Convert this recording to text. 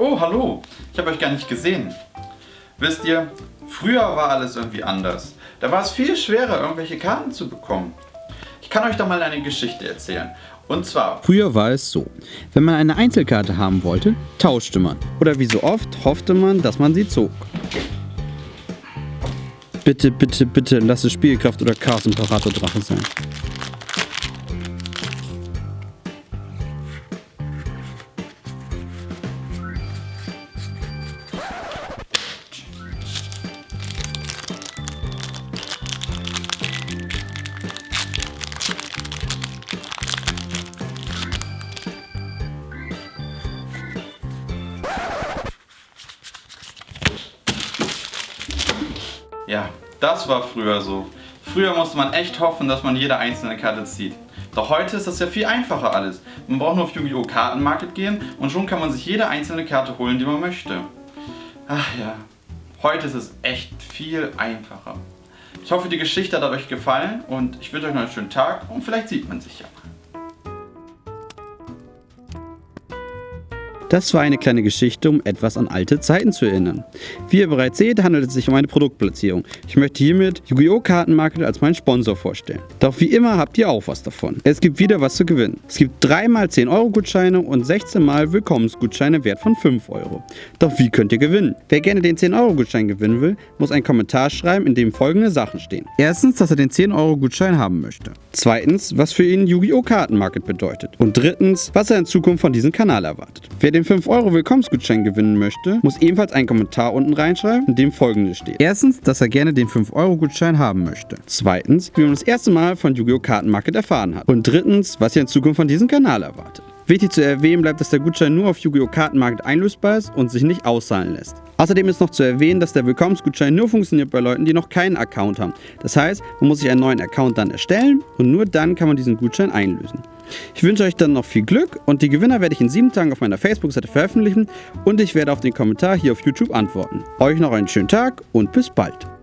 Oh, hallo. Ich habe euch gar nicht gesehen. Wisst ihr, früher war alles irgendwie anders. Da war es viel schwerer, irgendwelche Karten zu bekommen. Ich kann euch da mal eine Geschichte erzählen. Und zwar... Früher war es so, wenn man eine Einzelkarte haben wollte, tauschte man. Oder wie so oft hoffte man, dass man sie zog. Bitte, bitte, bitte, lass es Spielkraft oder Chaos Imperator Drache sein. Ja, das war früher so. Früher musste man echt hoffen, dass man jede einzelne Karte zieht. Doch heute ist das ja viel einfacher alles. Man braucht nur auf Yu-Gi-Oh! Kartenmarket gehen und schon kann man sich jede einzelne Karte holen, die man möchte. Ach ja, heute ist es echt viel einfacher. Ich hoffe, die Geschichte hat euch gefallen und ich wünsche euch noch einen schönen Tag und vielleicht sieht man sich ja Das war eine kleine Geschichte, um etwas an alte Zeiten zu erinnern. Wie ihr bereits seht, handelt es sich um eine Produktplatzierung. Ich möchte hiermit Yu-Gi-Oh! Kartenmarket als meinen Sponsor vorstellen. Doch wie immer habt ihr auch was davon. Es gibt wieder was zu gewinnen. Es gibt 3 mal 10 Euro Gutscheine und 16 mal Willkommensgutscheine wert von 5 Euro. Doch wie könnt ihr gewinnen? Wer gerne den 10 Euro Gutschein gewinnen will, muss einen Kommentar schreiben, in dem folgende Sachen stehen. Erstens, dass er den 10 Euro Gutschein haben möchte. Zweitens, was für ihn Yu-Gi-Oh! Kartenmarket bedeutet. Und drittens, was er in Zukunft von diesem Kanal erwartet. Wer den 5 Euro Willkommensgutschein gewinnen möchte, muss ebenfalls einen Kommentar unten reinschreiben, in dem folgendes steht. Erstens, dass er gerne den 5 Euro Gutschein haben möchte. Zweitens, wie man das erste Mal von Yu-Gi-Oh! Kartenmarket erfahren hat. Und drittens, was er in Zukunft von diesem Kanal erwartet. Wichtig zu erwähnen bleibt, dass der Gutschein nur auf Yu-Gi-Oh! Kartenmarket einlösbar ist und sich nicht auszahlen lässt. Außerdem ist noch zu erwähnen, dass der Willkommensgutschein nur funktioniert bei Leuten, die noch keinen Account haben. Das heißt, man muss sich einen neuen Account dann erstellen und nur dann kann man diesen Gutschein einlösen. Ich wünsche euch dann noch viel Glück und die Gewinner werde ich in sieben Tagen auf meiner Facebook-Seite veröffentlichen und ich werde auf den Kommentar hier auf YouTube antworten. Euch noch einen schönen Tag und bis bald.